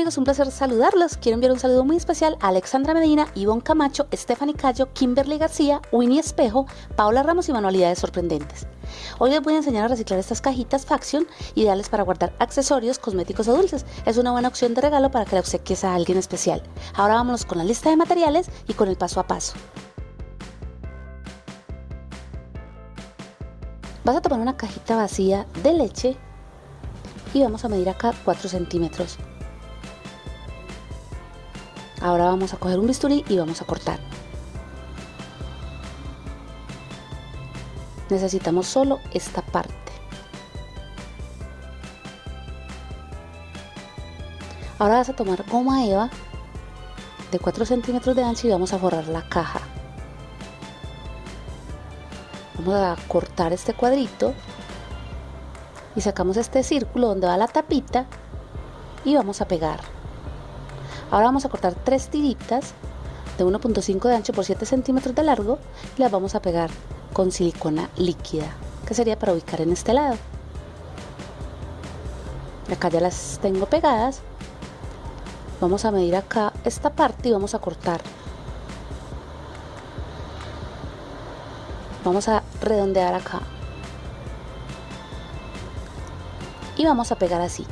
Hola, ¿qué tal amigos? Un placer saludarlos. Quiero enviar un saludo muy especial a Alexandra Medina, Ivonne Camacho, Stephanie Cayo, Kimberly García, Winnie Espejo, Paola Ramos y Manualidades Sorprendentes. Hoy les voy a enseñar a reciclar estas cajitas Faction, ideales para guardar accesorios, cosméticos o dulces. Es una buena opción de regalo para que la obsequies a alguien especial. Ahora vámonos con la lista de materiales y con el paso a paso. Vas a tomar una cajita vacía de leche y vamos a medir acá 4 centímetros. Ahora vamos a coger un bisturí y vamos a cortar. Necesitamos solo esta parte. Ahora vas a tomar goma eva de 4 centímetros de ancho y vamos a forrar la caja. Vamos a cortar este cuadrito y sacamos este círculo donde va la tapita y vamos a pegar. Ahora vamos a cortar tres tiritas de 1.5 de ancho por 7 centímetros de largo y las vamos a pegar con silicona líquida, que sería para ubicar en este lado. Acá ya las tengo pegadas. Vamos a medir acá esta parte y vamos a cortar. Vamos a redondear acá. Y vamos a pegar así.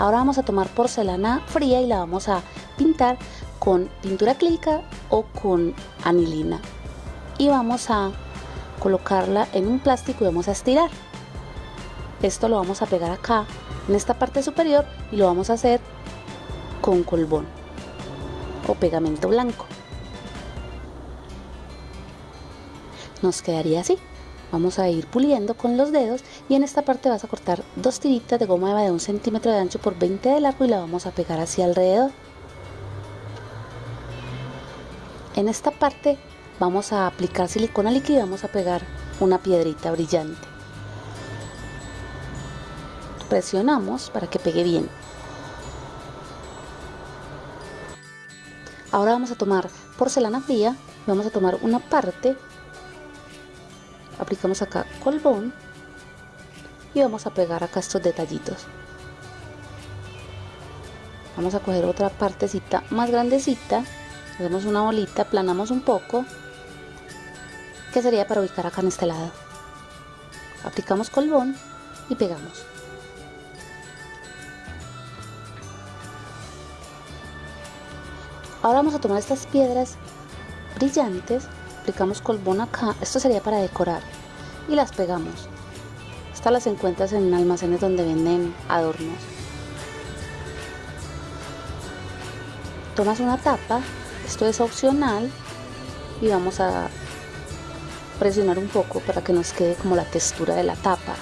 Ahora vamos a tomar porcelana fría y la vamos a pintar con pintura acrílica o con anilina. Y vamos a colocarla en un plástico y vamos a estirar. Esto lo vamos a pegar acá en esta parte superior y lo vamos a hacer con colbón o pegamento blanco. Nos quedaría así. Vamos a ir puliendo con los dedos y en esta parte vas a cortar dos tiritas de goma eva de un centímetro de ancho por 20 de largo y la vamos a pegar hacia alrededor. En esta parte vamos a aplicar silicona líquida y vamos a pegar una piedrita brillante. Presionamos para que pegue bien. Ahora vamos a tomar porcelana fría, vamos a tomar una parte aplicamos acá colbón y vamos a pegar acá estos detallitos. Vamos a coger otra partecita más grandecita hacemos una bolita, aplanamos un poco que sería para ubicar acá en este lado. Aplicamos colbón y pegamos. Ahora vamos a tomar estas piedras brillantes aplicamos colbón acá, esto sería para decorar y las pegamos. Estas las encuentras en almacenes donde venden adornos. Tomas una tapa, esto es opcional y vamos a presionar un poco para que nos quede como la textura de la tapa.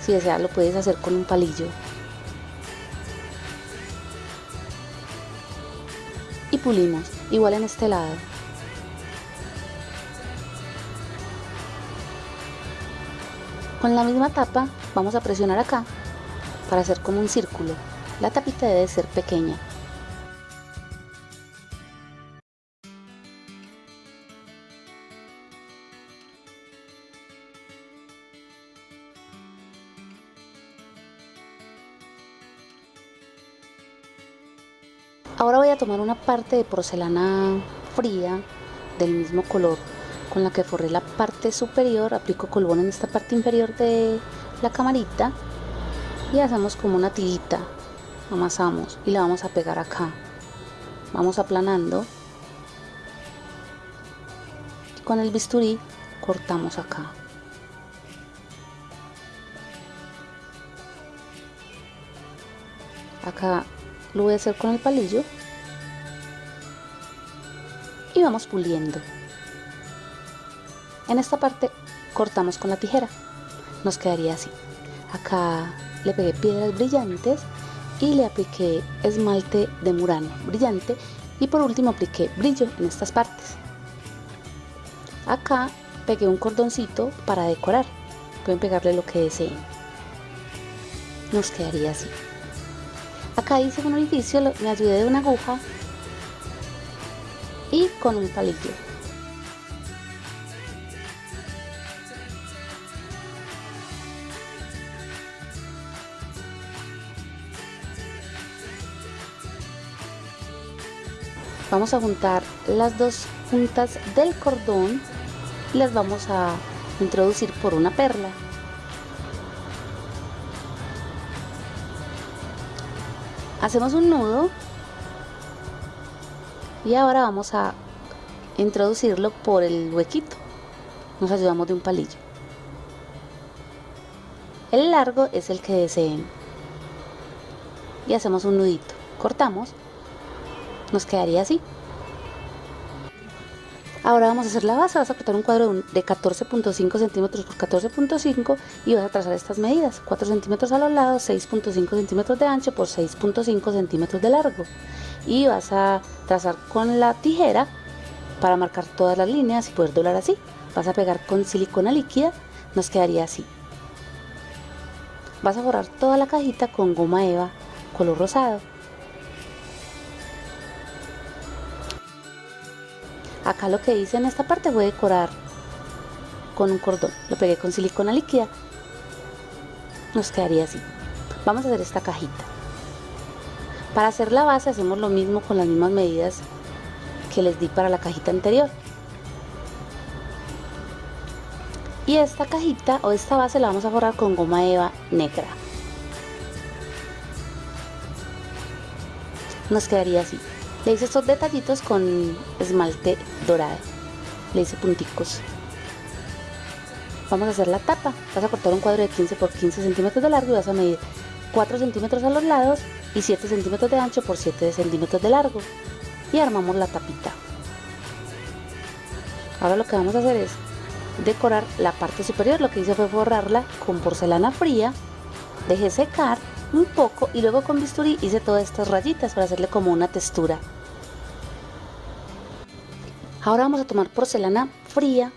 Si deseas lo puedes hacer con un palillo. Y pulimos, igual en este lado. Con la misma tapa vamos a presionar acá para hacer como un círculo. La tapita debe ser pequeña. Ahora voy a tomar una parte de porcelana fría del mismo color con la que forré la parte superior, aplico colbón en esta parte inferior de la camarita y hacemos como una tirita, amasamos y la vamos a pegar acá. Vamos aplanando y con el bisturí cortamos acá. Acá lo voy a hacer con el palillo y vamos puliendo. En esta parte cortamos con la tijera. Nos quedaría así. Acá le pegué piedras brillantes y le apliqué esmalte de murano brillante y por último apliqué brillo en estas partes. Acá pegué un cordoncito para decorar. Pueden pegarle lo que deseen. Nos quedaría así. Acá hice un orificio, me ayudé de una aguja y con un palillo. Vamos a juntar las dos puntas del cordón y las vamos a introducir por una perla. Hacemos un nudo y ahora vamos a introducirlo por el huequito. Nos ayudamos de un palillo. El largo es el que deseen. Y hacemos un nudito. Cortamos nos quedaría así. Ahora vamos a hacer la base vas a cortar un cuadro de 14.5 centímetros por 14.5 y vas a trazar estas medidas 4 centímetros a los lados 6.5 centímetros de ancho por 6.5 centímetros de largo. Y vas a trazar con la tijera para marcar todas las líneas y poder doblar así. Vas a pegar con silicona líquida nos quedaría así. Vas a borrar toda la cajita con goma eva color rosado acá lo que hice en esta parte voy a decorar con un cordón. Lo pegué con silicona líquida. Nos quedaría así. Vamos a hacer esta cajita. Para hacer la base hacemos lo mismo con las mismas medidas que les di para la cajita anterior. Y esta cajita o esta base la vamos a forrar con goma eva negra. Nos quedaría así le hice estos detallitos con esmalte dorado. Le hice punticos. Vamos a hacer la tapa. Vas a cortar un cuadro de 15 por 15 centímetros de largo y vas a medir 4 centímetros a los lados y 7 centímetros de ancho por 7 centímetros de largo. Y armamos la tapita. Ahora lo que vamos a hacer es decorar la parte superior. Lo que hice fue forrarla con porcelana fría. Dejé secar un poco y luego con bisturí hice todas estas rayitas para hacerle como una textura ahora vamos a tomar porcelana fría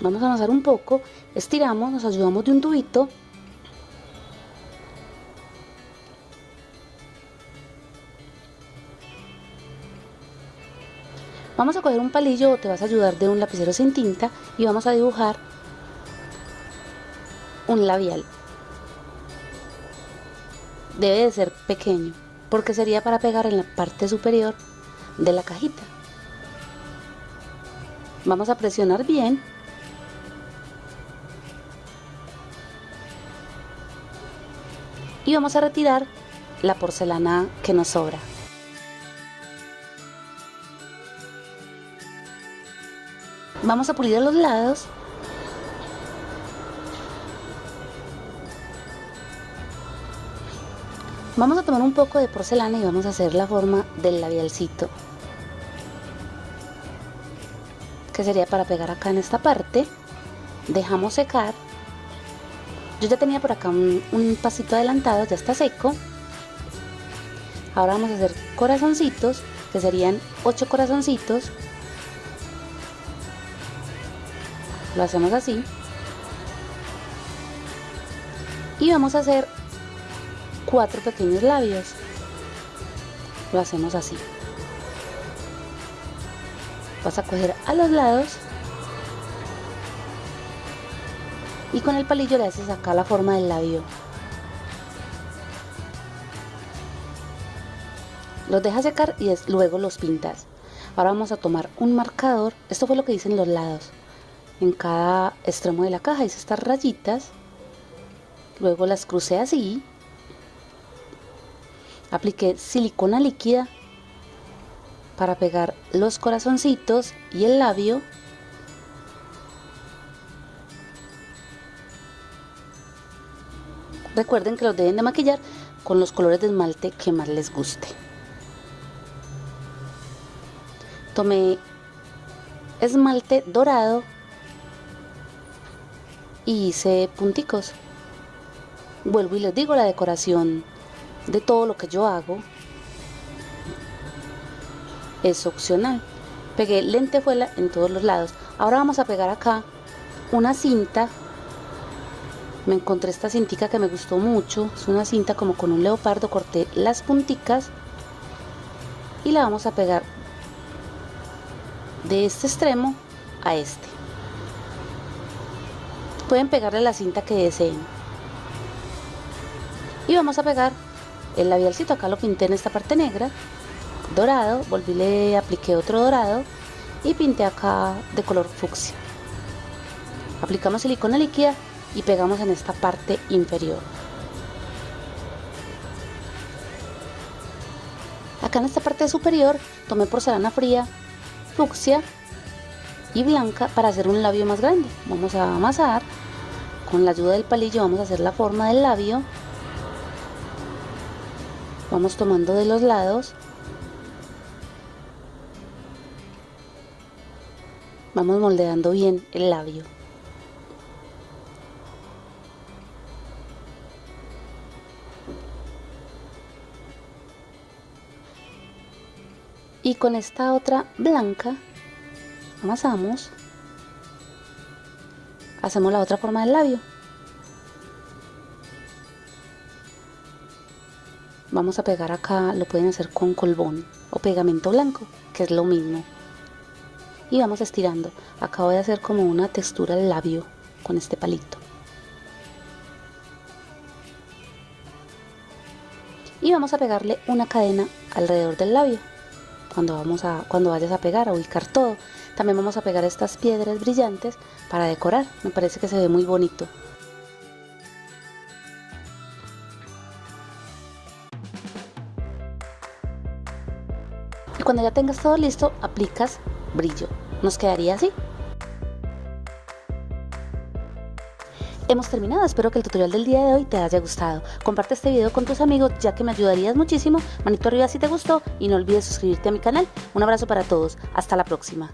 vamos a amasar un poco estiramos, nos ayudamos de un tubito Vamos a coger un palillo o te vas a ayudar de un lapicero sin tinta y vamos a dibujar un labial. Debe de ser pequeño porque sería para pegar en la parte superior de la cajita. Vamos a presionar bien. Y vamos a retirar la porcelana que nos sobra. Vamos a pulir los lados. Vamos a tomar un poco de porcelana y vamos a hacer la forma del labialcito. Que sería para pegar acá en esta parte. Dejamos secar. Yo ya tenía por acá un, un pasito adelantado, ya está seco. Ahora vamos a hacer corazoncitos, que serían 8 corazoncitos lo hacemos así y vamos a hacer cuatro pequeños labios. Lo hacemos así. Vas a coger a los lados. Y con el palillo le haces acá la forma del labio. Los dejas secar y luego los pintas. Ahora vamos a tomar un marcador. Esto fue lo que dicen los lados. En cada extremo de la caja hice estas rayitas. Luego las crucé así apliqué silicona líquida para pegar los corazoncitos y el labio recuerden que los deben de maquillar con los colores de esmalte que más les guste tomé esmalte dorado y hice punticos. Vuelvo y les digo la decoración de todo lo que yo hago es opcional. Pegué lentejuela en todos los lados. Ahora vamos a pegar acá una cinta. Me encontré esta cintica que me gustó mucho. Es una cinta como con un leopardo. Corté las punticas y la vamos a pegar de este extremo a este pueden pegarle la cinta que deseen y vamos a pegar el labialcito acá lo pinté en esta parte negra dorado, volví le apliqué otro dorado y pinté acá de color fucsia. Aplicamos silicona líquida y pegamos en esta parte inferior. Acá en esta parte superior tomé porcelana fría, fucsia y blanca para hacer un labio más grande. Vamos a amasar. Con la ayuda del palillo vamos a hacer la forma del labio. Vamos tomando de los lados. Vamos moldeando bien el labio. y con esta otra blanca amasamos hacemos la otra forma del labio vamos a pegar acá lo pueden hacer con colbón o pegamento blanco que es lo mismo y vamos estirando acá voy a hacer como una textura del labio con este palito y vamos a pegarle una cadena alrededor del labio cuando, vamos a, cuando vayas a pegar, a ubicar todo. También vamos a pegar estas piedras brillantes para decorar. Me parece que se ve muy bonito. Cuando ya tengas todo listo, aplicas brillo. Nos quedaría así. Hemos terminado, espero que el tutorial del día de hoy te haya gustado. Comparte este video con tus amigos ya que me ayudarías muchísimo. Manito arriba si te gustó y no olvides suscribirte a mi canal. Un abrazo para todos, hasta la próxima.